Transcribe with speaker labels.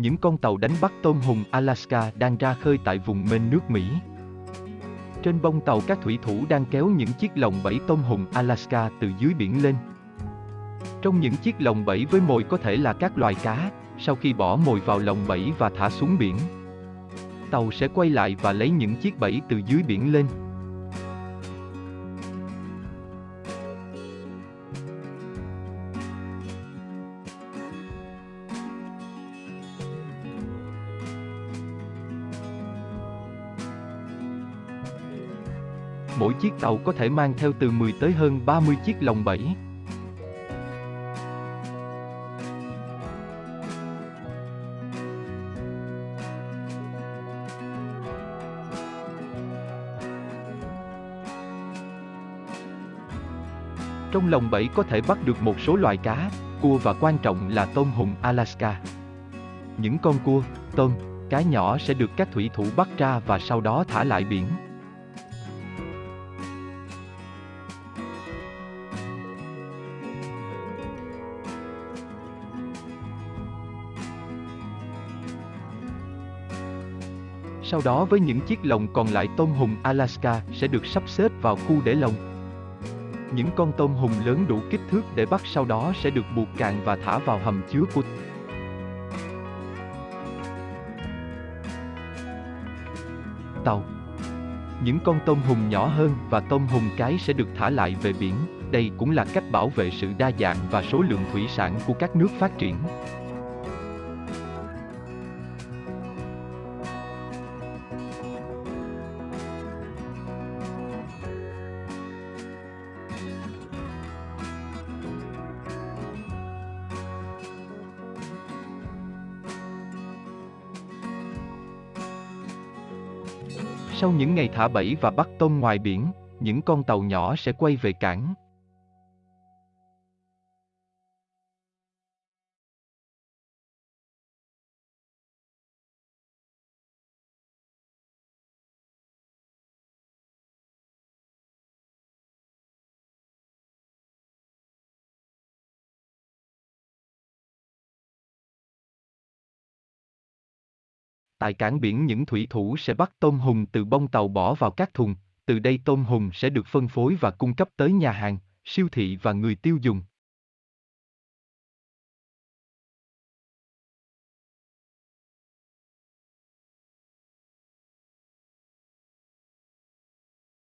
Speaker 1: Những con tàu đánh bắt tôm hùm Alaska đang ra khơi tại vùng mênh nước Mỹ. Trên bông tàu các thủy thủ đang kéo những chiếc lồng bẫy tôm hùm Alaska từ dưới biển lên. Trong những chiếc lồng bẫy với mồi có thể là các loài cá, sau khi bỏ mồi vào lồng bẫy và thả xuống biển. Tàu sẽ quay lại và lấy những chiếc bẫy từ dưới biển lên. Mỗi chiếc tàu có thể mang theo từ 10 tới hơn 30 chiếc lồng bẫy. Trong lồng bẫy có thể bắt được một số loài cá, cua và quan trọng là tôm hùm Alaska. Những con cua, tôm, cá nhỏ sẽ được các thủy thủ bắt ra và sau đó thả lại biển. Sau đó với những chiếc lồng còn lại tôm hùm Alaska sẽ được sắp xếp vào khu để lồng. Những con tôm hùm lớn đủ kích thước để bắt sau đó sẽ được buộc càng và thả vào hầm chứa của tàu. Những con tôm hùm nhỏ hơn và tôm hùm cái sẽ được thả lại về biển. Đây cũng là cách bảo vệ sự đa dạng và số lượng thủy sản của các nước phát triển. Sau những ngày thả bẫy và bắt tôm ngoài biển, những con tàu nhỏ sẽ quay về cảng. Tại cảng biển những thủy thủ sẽ bắt tôm hùm từ bông tàu bỏ vào các thùng, từ đây tôm hùm sẽ được phân phối và cung cấp tới nhà hàng, siêu thị và người tiêu dùng.